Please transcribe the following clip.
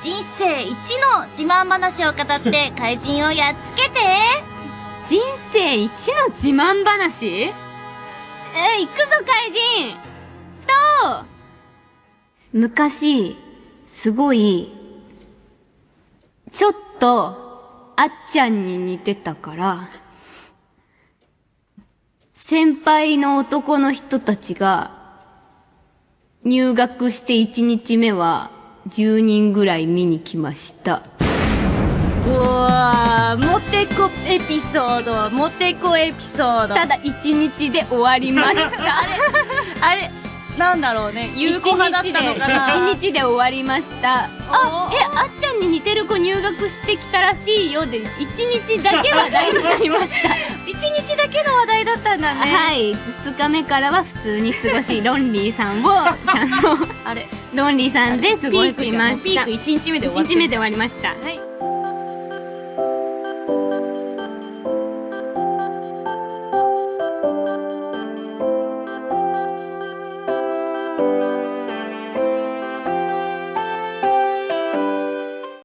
人生一の自慢話を語って 怪人をやっつけて。人生一の自慢話？え、行くぞ怪人。と、昔、すごい、ちょっと、あっちゃんに似てたから、先輩の男の人たちが、入学して1日目は、10人ぐらい見に来ました。うわーモテコエピソードモテコエピソードただ1日で終わりました。あれなんだろうね有効派だったのかな1日で終わりました。あお、え、あっちゃんに似てる子入学してきたらしいよで、1日だけ話題になりました。一日だけの話題だったんだねはい。2日目からは普通に過ごし、ロンリーさんを、あの、あれロンリーさんで過ごしました。ピーク1日目で終わ1って日目で終わりました。はい